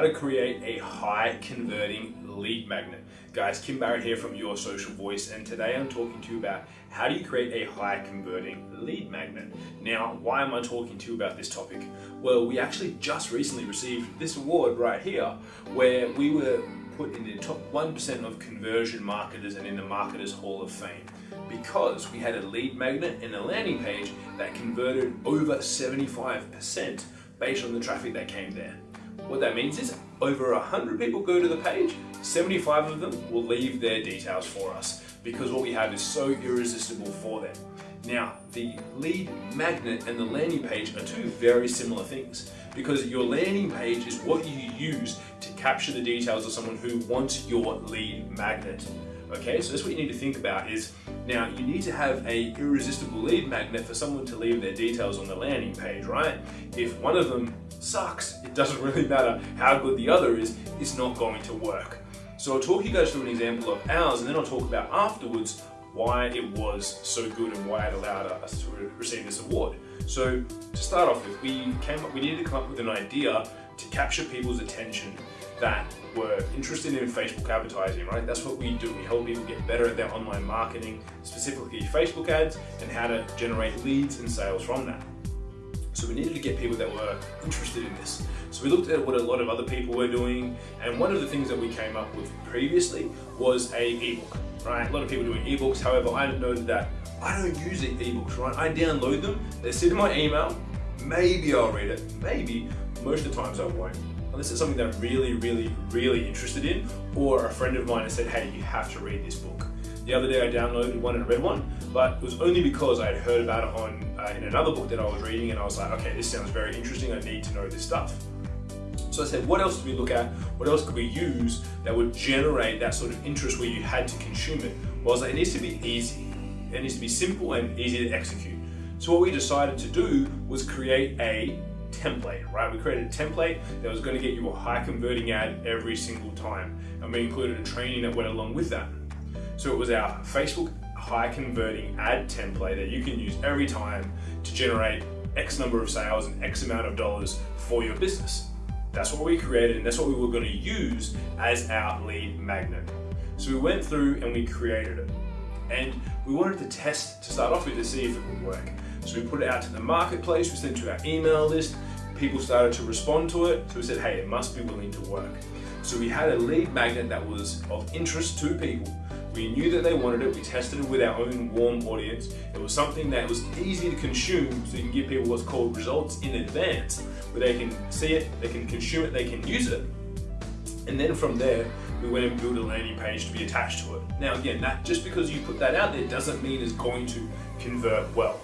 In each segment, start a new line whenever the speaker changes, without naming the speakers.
how to create a high converting lead magnet. Guys, Kim Barrett here from Your Social Voice and today I'm talking to you about how do you create a high converting lead magnet. Now, why am I talking to you about this topic? Well, we actually just recently received this award right here where we were put in the top 1% of conversion marketers and in the Marketers Hall of Fame because we had a lead magnet and a landing page that converted over 75% based on the traffic that came there. What that means is over 100 people go to the page, 75 of them will leave their details for us because what we have is so irresistible for them. Now, the lead magnet and the landing page are two very similar things because your landing page is what you use to capture the details of someone who wants your lead magnet. Okay, so that's what you need to think about is now you need to have a irresistible lead magnet for someone to leave their details on the landing page, right? If one of them sucks, it doesn't really matter how good the other is, it's not going to work. So I'll talk you guys through an example of ours and then I'll talk about afterwards why it was so good and why it allowed us to receive this award. So to start off with, we came up, we needed to come up with an idea to capture people's attention that were interested in Facebook advertising, right? That's what we do. We help people get better at their online marketing, specifically Facebook ads, and how to generate leads and sales from that. So we needed to get people that were interested in this. So we looked at what a lot of other people were doing, and one of the things that we came up with previously was a ebook, right? A lot of people doing ebooks. However, I noted that I don't use ebooks, right? I download them, they sit in my email, maybe I'll read it, maybe, most of the times I won't this is something that I'm really, really, really interested in, or a friend of mine has said, hey, you have to read this book. The other day I downloaded one and read one, but it was only because I had heard about it on uh, in another book that I was reading and I was like, okay, this sounds very interesting, I need to know this stuff. So I said, what else do we look at? What else could we use that would generate that sort of interest where you had to consume it? Well, like, it needs to be easy. It needs to be simple and easy to execute. So what we decided to do was create a template, right? We created a template that was going to get you a high converting ad every single time. And we included a training that went along with that. So it was our Facebook high converting ad template that you can use every time to generate X number of sales and X amount of dollars for your business. That's what we created and that's what we were going to use as our lead magnet. So we went through and we created it. And we wanted to test to start off with to see if it would work. So we put it out to the marketplace, we sent it to our email list, people started to respond to it, so we said, hey, it must be willing to work. So we had a lead magnet that was of interest to people. We knew that they wanted it, we tested it with our own warm audience. It was something that was easy to consume so you can give people what's called results in advance, where they can see it, they can consume it, they can use it. And then from there, we went and built a landing page to be attached to it. Now again, that just because you put that out there doesn't mean it's going to convert well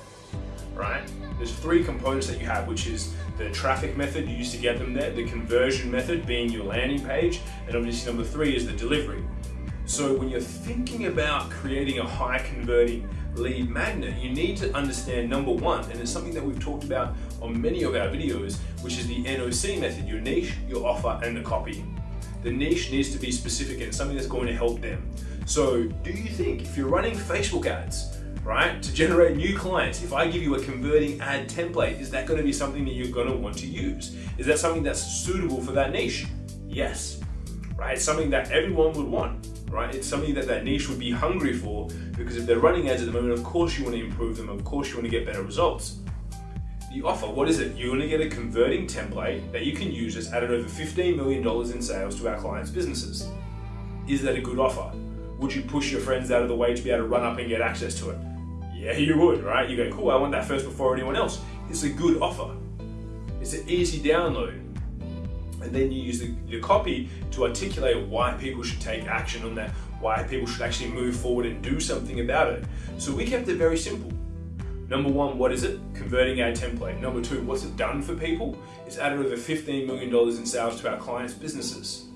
right? There's three components that you have, which is the traffic method you use to get them there, the conversion method being your landing page, and obviously number three is the delivery. So when you're thinking about creating a high converting lead magnet, you need to understand number one, and it's something that we've talked about on many of our videos, which is the NOC method, your niche, your offer, and the copy. The niche needs to be specific and something that's going to help them. So do you think if you're running Facebook ads, right? To generate new clients, if I give you a converting ad template, is that gonna be something that you're gonna want to use? Is that something that's suitable for that niche? Yes, right? Something that everyone would want, right? It's something that that niche would be hungry for because if they're running ads at the moment, of course you wanna improve them, of course you wanna get better results. The offer, what is it? You're gonna get a converting template that you can use that's added over $15 million in sales to our clients' businesses. Is that a good offer? Would you push your friends out of the way to be able to run up and get access to it? Yeah, you would, right? You go, cool, I want that first before anyone else. It's a good offer. It's an easy download. And then you use the, the copy to articulate why people should take action on that, why people should actually move forward and do something about it. So we kept it very simple. Number one, what is it? Converting ad template. Number two, what's it done for people? It's added over $15 million in sales to our clients' businesses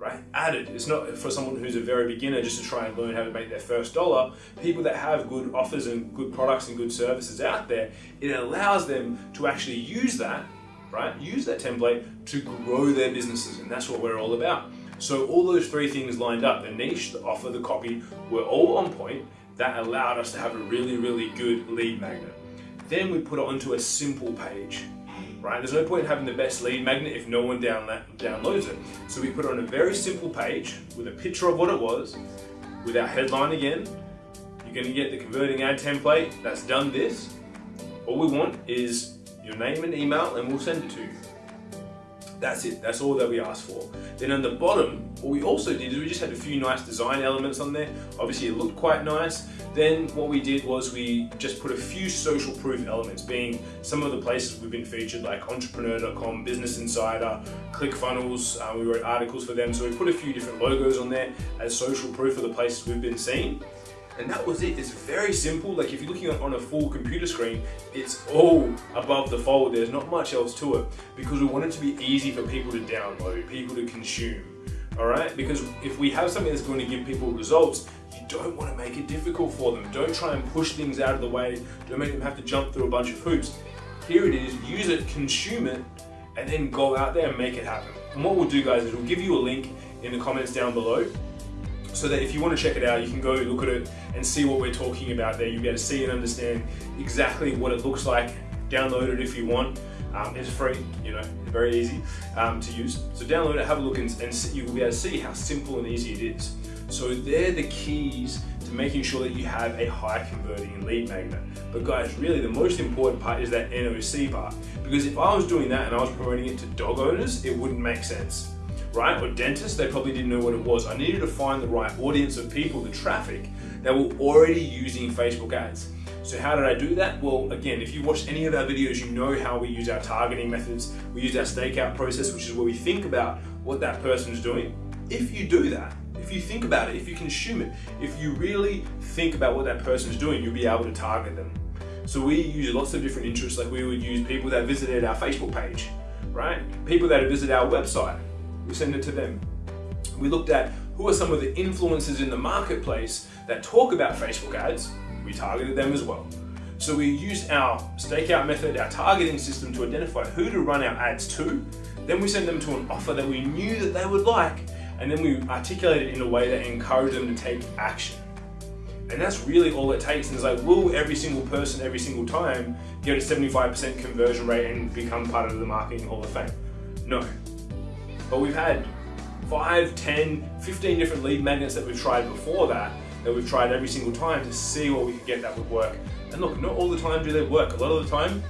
right? Added. It's not for someone who's a very beginner just to try and learn how to make their first dollar. People that have good offers and good products and good services out there, it allows them to actually use that, right? Use that template to grow their businesses. And that's what we're all about. So all those three things lined up, the niche, the offer, the copy, were all on point. That allowed us to have a really, really good lead magnet. Then we put it onto a simple page right? There's no point in having the best lead magnet if no one down downloads it. So we put it on a very simple page with a picture of what it was, with our headline again. You're gonna get the converting ad template that's done this. All we want is your name and email and we'll send it to you. That's it, that's all that we asked for. Then on the bottom, what we also did is we just had a few nice design elements on there. Obviously it looked quite nice. Then what we did was we just put a few social proof elements, being some of the places we've been featured like entrepreneur.com, Business Insider, ClickFunnels, uh, we wrote articles for them. So we put a few different logos on there as social proof of the places we've been seen. And that was it. It's very simple. Like if you're looking on a full computer screen, it's all above the fold. There's not much else to it because we want it to be easy for people to download, people to consume. All right? Because if we have something that's going to give people results, you don't want to make it difficult for them. Don't try and push things out of the way. Don't make them have to jump through a bunch of hoops. Here it is, use it, consume it, and then go out there and make it happen. And what we'll do guys is we'll give you a link in the comments down below so that if you want to check it out, you can go look at it and see what we're talking about there. You'll be able to see and understand exactly what it looks like. Download it if you want. Um, it's free, you know, very easy um, to use. So download it, have a look, and, and you will be able to see how simple and easy it is. So they're the keys to making sure that you have a high converting lead magnet. But guys, really the most important part is that NOC part. Because if I was doing that and I was promoting it to dog owners, it wouldn't make sense right? Or dentists, they probably didn't know what it was. I needed to find the right audience of people, the traffic, that were already using Facebook ads. So how did I do that? Well, again, if you watched any of our videos, you know how we use our targeting methods. We use our stakeout process, which is where we think about what that person is doing. If you do that, if you think about it, if you consume it, if you really think about what that person is doing, you'll be able to target them. So we use lots of different interests, like we would use people that visited our Facebook page, right? People that visit our website, we send it to them. We looked at who are some of the influencers in the marketplace that talk about Facebook ads, we targeted them as well. So we used our stakeout method, our targeting system to identify who to run our ads to. Then we send them to an offer that we knew that they would like, and then we articulate it in a way that encouraged them to take action. And that's really all it takes. And it's like, will every single person every single time get a 75% conversion rate and become part of the Marketing Hall of Fame? No. But we've had 5, 10, 15 different lead magnets that we've tried before that, that we've tried every single time to see what we could get that would work. And look, not all the time do they work. A lot of the time,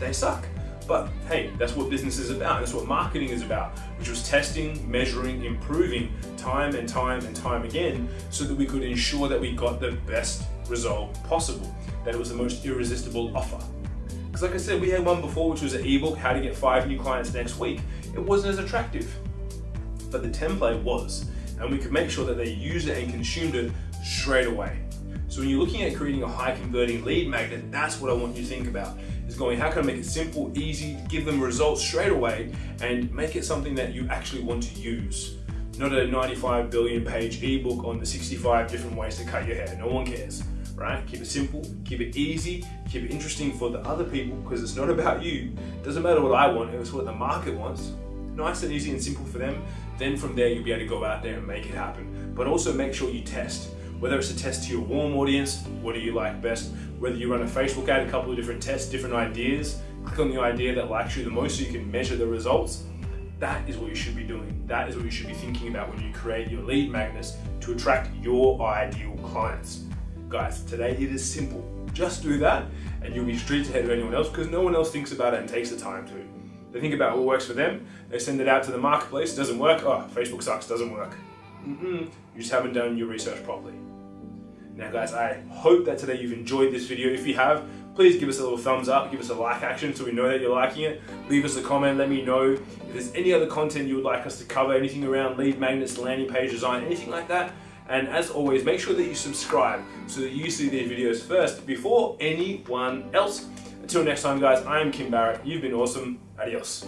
they suck. But hey, that's what business is about. That's what marketing is about, which was testing, measuring, improving time and time and time again so that we could ensure that we got the best result possible, that it was the most irresistible offer. Because like I said, we had one before, which was an ebook, how to get five new clients next week. It wasn't as attractive but the template was. And we could make sure that they used it and consumed it straight away. So when you're looking at creating a high converting lead magnet, that's what I want you to think about. Is going, how can I make it simple, easy, give them results straight away, and make it something that you actually want to use. Not a 95 billion page ebook on the 65 different ways to cut your hair. No one cares, right? Keep it simple, keep it easy, keep it interesting for the other people because it's not about you. It doesn't matter what I want, it's what the market wants. Nice and easy and simple for them then from there, you'll be able to go out there and make it happen. But also make sure you test. Whether it's a test to your warm audience, what do you like best? Whether you run a Facebook ad, a couple of different tests, different ideas, click on the idea that likes you the most so you can measure the results. That is what you should be doing. That is what you should be thinking about when you create your lead magnets to attract your ideal clients. Guys, today it is simple. Just do that and you'll be streets ahead of anyone else because no one else thinks about it and takes the time to. They think about what works for them, they send it out to the marketplace, doesn't work, oh, Facebook sucks, doesn't work. Mm -mm, you just haven't done your research properly. Now guys, I hope that today you've enjoyed this video. If you have, please give us a little thumbs up, give us a like action so we know that you're liking it. Leave us a comment, let me know if there's any other content you would like us to cover, anything around lead magnets, landing page design, anything like that. And as always, make sure that you subscribe so that you see these videos first before anyone else. Until next time guys, I am Kim Barrett. You've been awesome. Adiós.